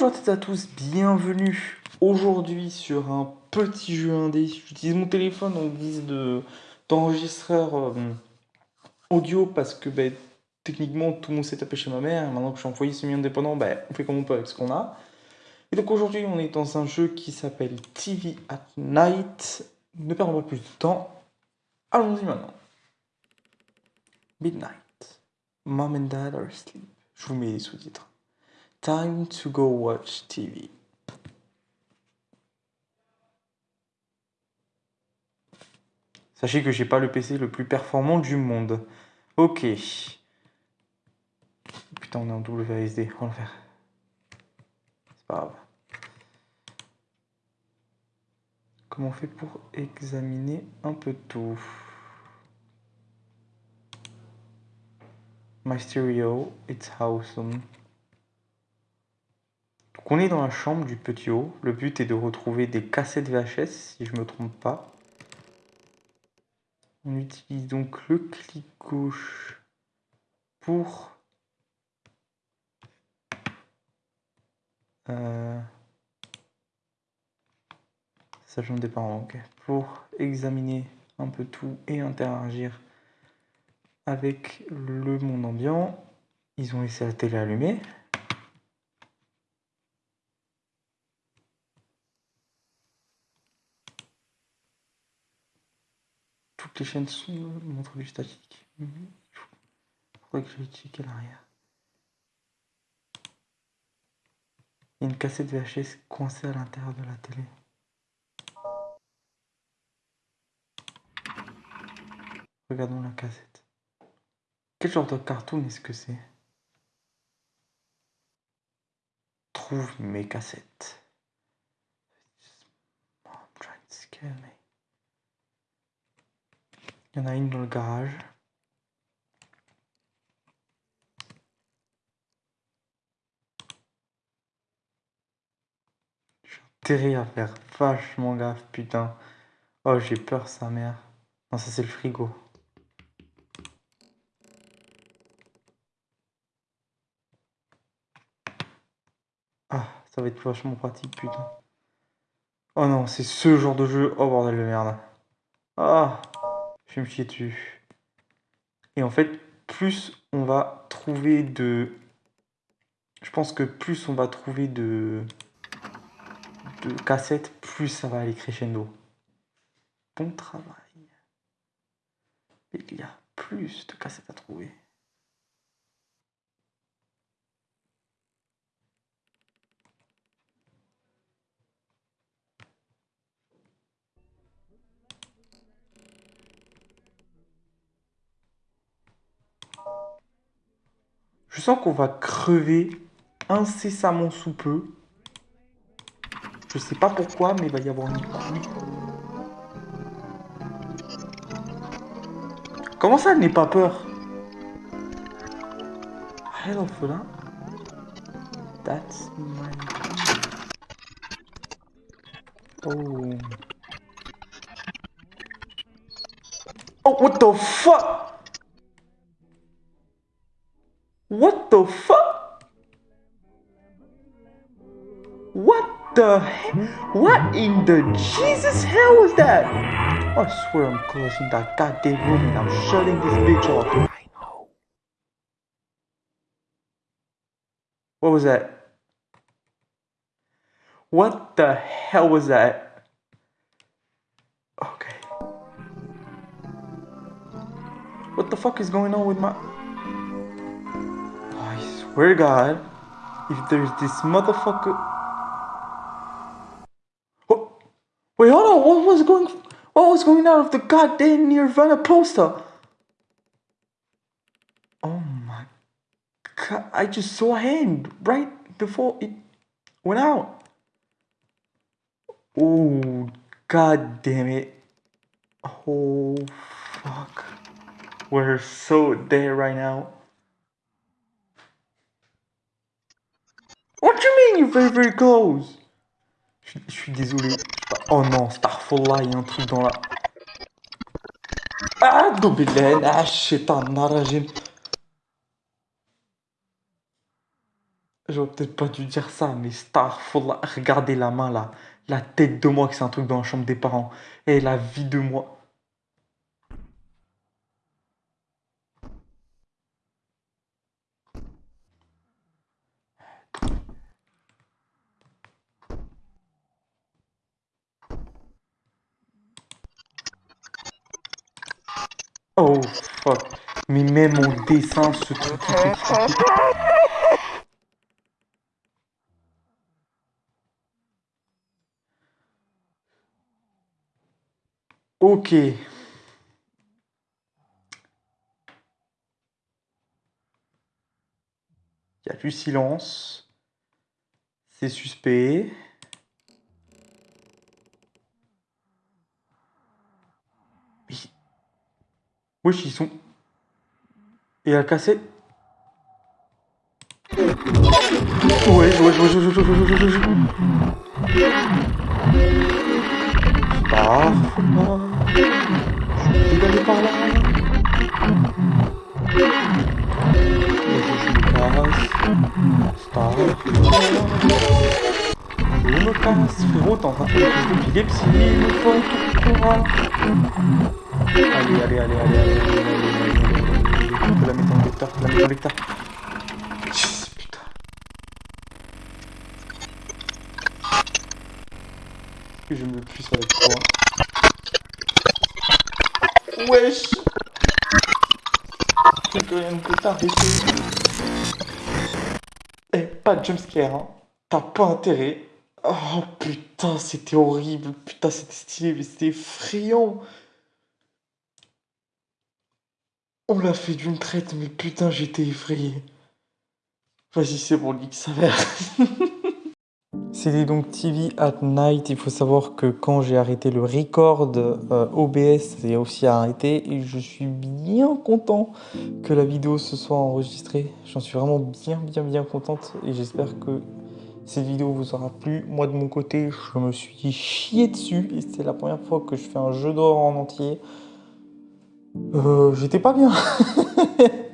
Bonjour à toutes et à tous, bienvenue aujourd'hui sur un petit jeu indé. J'utilise mon téléphone en guise de d'enregistreur euh, audio parce que ben, techniquement tout mon setup est chez ma mère. Maintenant que je suis foyer semi-indépendant, ben, on fait comme on peut avec ce qu'on a. Et donc aujourd'hui on est dans un jeu qui s'appelle TV at Night. Ne perdons pas plus de temps. Allons-y maintenant. Midnight. Mom and Dad are asleep. Je vous mets les sous-titres. Time to go watch TV. Sachez que j'ai pas le PC le plus performant du monde. Ok. Putain, on est en WSD. On va le faire. C'est pas grave. Comment on fait pour examiner un peu tout? My stereo, it's awesome. On est dans la chambre du petit haut. Le but est de retrouver des cassettes VHS, si je me trompe pas. On utilise donc le clic gauche pour euh, des parents, pour examiner un peu tout et interagir avec le monde ambiant. Ils ont laissé la télé allumée. Toutes les chaînes sont montrent du statique. Mhm. Faudrait que je checker l'arrière. Il y a une cassette VHS coincée à l'intérieur de la télé. Regardons la cassette. Quel genre de cartoon est-ce que c'est? Trouve mes cassettes. Il y en a une dans le garage. Je suis enterré à faire vachement gaffe, putain. Oh, j'ai peur, sa mère. Non, ça c'est le frigo. Ah, ça va être vachement pratique, putain. Oh non, c'est ce genre de jeu. Oh bordel de merde. Ah, je vais me chier dessus. Et en fait, plus on va trouver de... Je pense que plus on va trouver de, de cassettes, plus ça va aller crescendo. Bon travail. Il y a plus de cassettes à trouver. Je qu'on va crever incessamment sous peu. Je sais pas pourquoi, mais il va y avoir une pluie. Comment ça, elle n'est pas peur? Ah, l'orphelin That's my... Oh... Oh, what the fuck? What the fuck? What the heck? What in the Jesus hell was that? I swear I'm closing that goddamn room and I'm shutting this bitch off. I know. What was that? What the hell was that? Okay. What the fuck is going on with my... swear to God, if there's this motherfucker. Oh, wait, hold on. What was going? What was going out of the goddamn Nirvana poster? Oh my God! I just saw a hand right before it went out. Oh, god damn it! Oh fuck! We're so dead right now. Very very close? Je, je suis désolé. Oh non, Starfall il y a un truc dans la... Ah, Dobelen, ah, un narajim. Je j'aurais peut-être pas dû dire ça, mais Star, faudra regarder la main là. La tête de moi que c'est un truc dans la chambre des parents. Et la vie de moi. Oh fuck. Mais même mon dessin, ce truc qui fait Ok. Il y a du silence. C'est suspect. Wesh, ils. Et à casser... Je me casse, tour Allez, allez, allez, allez, allez, la en lecteur, la mettre en lecteur. Putain. Que je me puisse avec toi. Wesh rien t'arrêter. Eh, pas de jumpscare, hein. T'as pas intérêt. Oh putain, c'était horrible. Putain, c'était stylé, mais c'était effrayant. On l'a fait d'une traite, mais putain, j'étais effrayé. Vas-y, c'est bon, nique sa mère. C'était donc TV at Night. Il faut savoir que quand j'ai arrêté le record euh, OBS, c'est aussi arrêté. Et je suis bien content que la vidéo se soit enregistrée. J'en suis vraiment bien, bien, bien contente. Et j'espère que cette vidéo vous aura plu. Moi, de mon côté, je me suis chié dessus. Et c'est la première fois que je fais un jeu d'or en entier. Euh, j'étais pas bien.